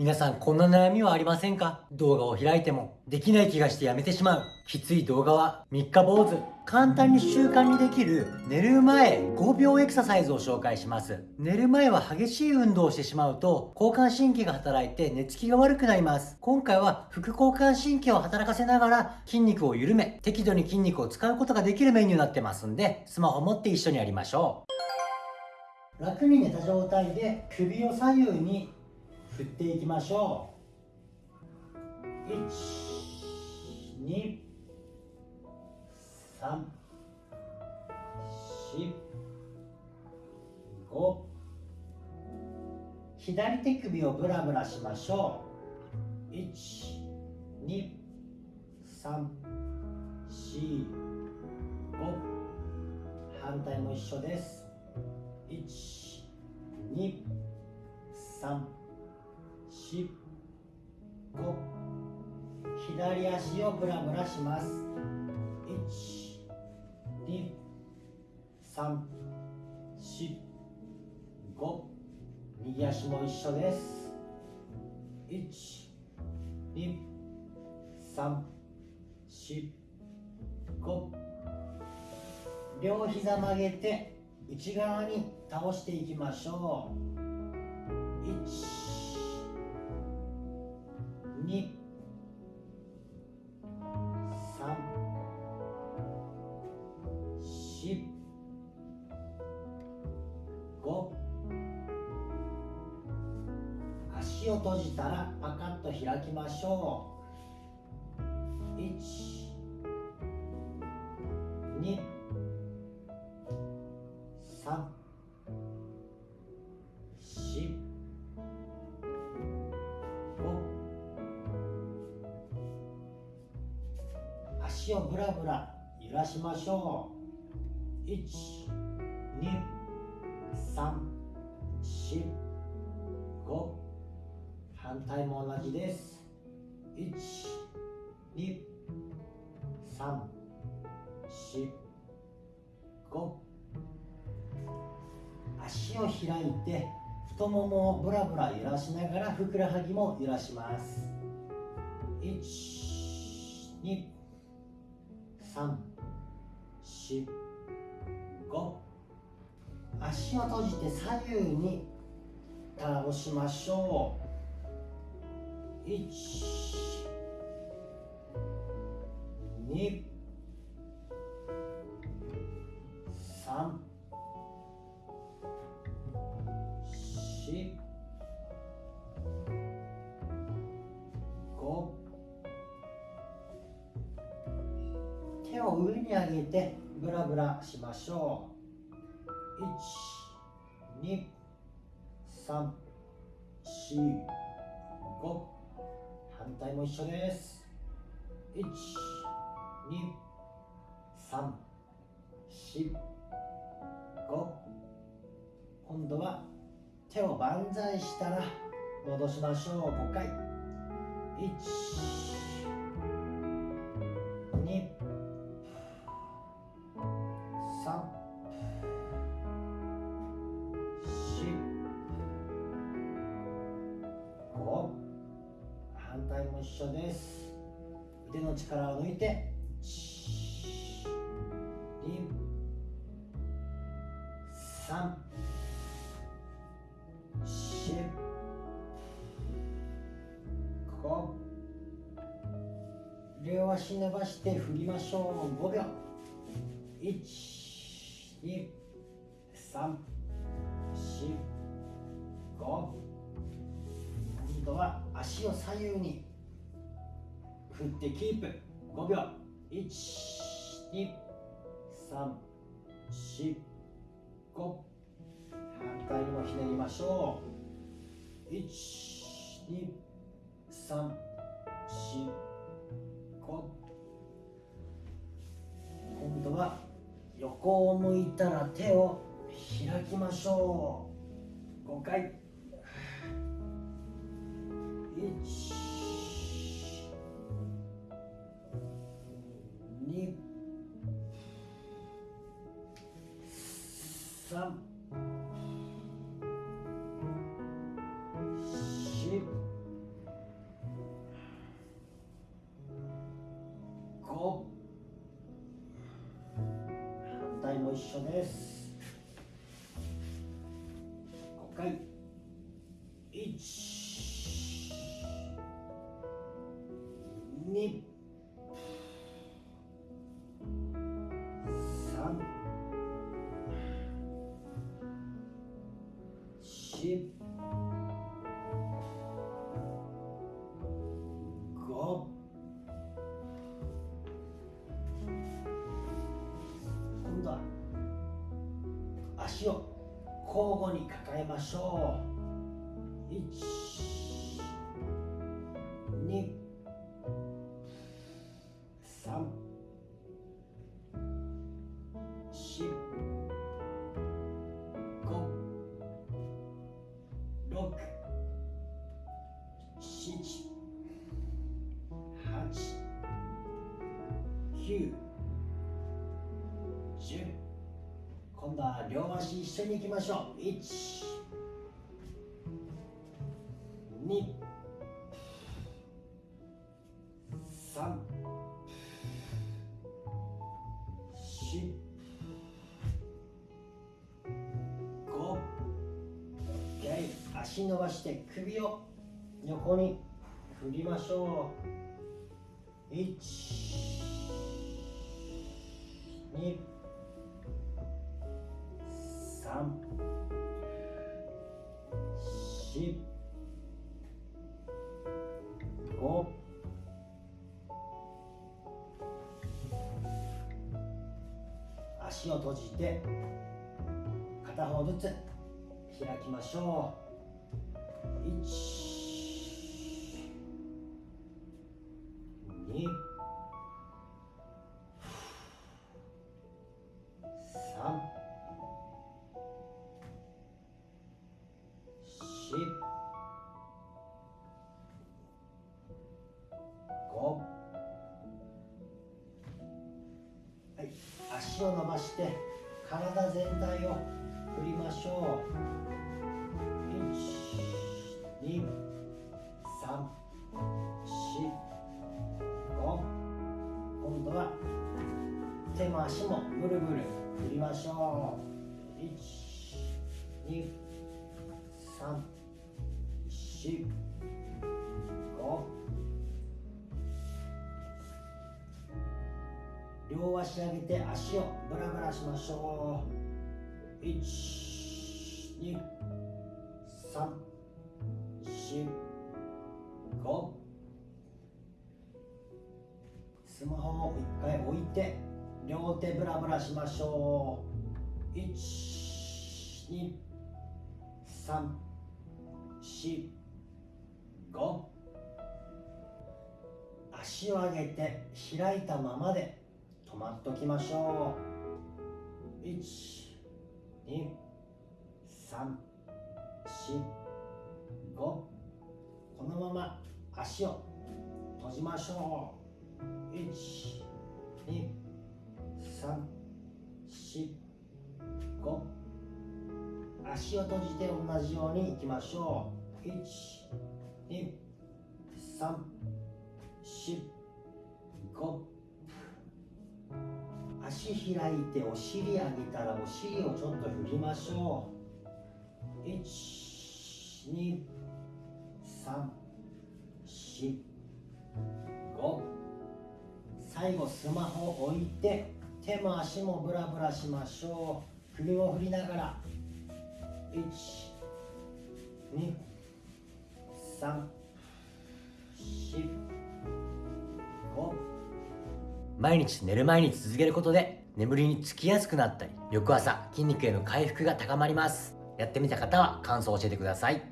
皆さんこんな悩みはありませんか？動画を開いてもできない気がしてやめてしまう。きつい動画は3日坊主。簡単に習慣にできる寝る前5秒エクササイズを紹介します。寝る前は激しい運動をしてしまうと交感神経が働いて寝つきが悪くなります。今回は副交感神経を働かせながら筋肉を緩め適度に筋肉を使うことができるメニューになってますんでスマホ持って一緒にやりましょう。楽に寝た状態で首を左右に振っていきましょう123 4 5左手首をブラブラしましょう。1 2 3 4 5反対も一緒です。123 2 3し5左足をブラブラします。1 2 3 4 5右足も一緒です。1 2 3 4 5両膝曲げて内側に倒していきましょう。1 2 3 4 5足を閉じたらパカッと開きましょう。1 2足をブラブラ揺らしましょう。1 2 3 4 5反対も同じです。1 2 3 4 5足を開いて太ももをブラブラ揺らしながらふくらはぎも揺らします。1 2 345足を閉じて左右に倒しましょう。1 2手を上に上げてブラブラしましょう。1 2 3 4 5反対も一緒です。1 2 3 4 5今度は手を万歳したら戻しましょう。5回。1一緒です。腕の力を抜いて2 3 4 5両足伸ばして振りましょう。5秒。1 2 3 4 5今度は足を左右に。振ってキープ。5秒。1 2 3 4 5反対にもひねりましょう。1 2 3 4 5今度は横を向いたら手を開きましょう。5回。1三。四。五。反対も一緒です。5回。1 2足を交互に抱えましょう。1 2 3 4 5 6 7 8 9 10今度は両足一緒に行きましょう。1 2 3 4 5 OK 足伸ばして首を横に振りましょう。1 2 3 4 5足を閉じて片方ずつ開きましょう。1を伸ばして体全体を振りましょう。1 2 3 4 5今度は手も足もぐるぐる振りましょう。1234両足上げて足をブラブラしましょう。1 2 3 4 5スマホを一回置いて両手ブラブラしましょう。1 2 3 4 5足を上げて開いたままで。止まっときましょう。1 2 3 4 5このまま足を閉じましょう。1 2 3 4 5足を閉じて同じようにいきましょう。1 2 3 4 5足開いてお尻上げたらお尻をちょっと振りましょう。1 2 3 4 5最後スマホ置いて手も足もブラブラしましょう。首も振りながら。12345毎日寝る前に続けることで眠りにつきやすくなったり翌朝筋肉への回復が高まります。やってみた方は感想を教えてください。